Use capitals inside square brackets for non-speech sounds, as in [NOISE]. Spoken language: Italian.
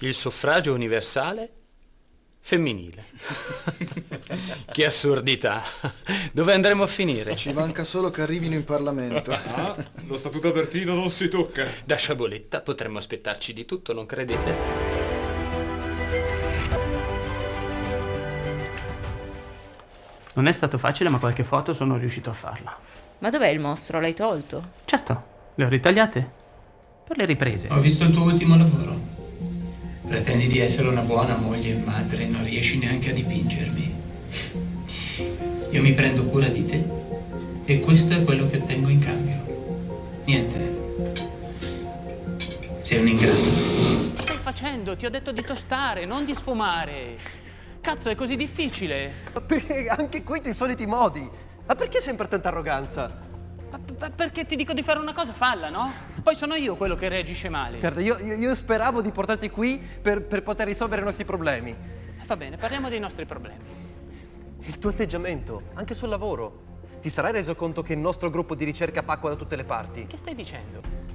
Il suffragio universale femminile. [LAUGHS] che assurdità. Dove andremo a finire? Ci manca solo che arrivino in Parlamento. Ah, lo statuto apertino non si tocca. Da sciaboletta potremmo aspettarci di tutto, non credete? Non è stato facile, ma qualche foto sono riuscito a farla. Ma dov'è il mostro? L'hai tolto? Certo, le ho ritagliate. Per le riprese. Ho visto il tuo ultimo lavoro. Pretendi di essere una buona moglie e madre e non riesci neanche a dipingermi. Io mi prendo cura di te e questo è quello che ottengo in cambio. Niente. Sei un ingrato. Che stai facendo? Ti ho detto di tostare, non di sfumare. Cazzo, è così difficile. Perché anche qui i soliti modi. Ma perché sempre tanta arroganza? Ma perché ti dico di fare una cosa, falla, no? Poi sono io quello che reagisce male. Guarda, io, io, io speravo di portarti qui per, per poter risolvere i nostri problemi. Va bene, parliamo dei nostri problemi. Il tuo atteggiamento, anche sul lavoro. Ti sarai reso conto che il nostro gruppo di ricerca fa acqua da tutte le parti? Che stai dicendo?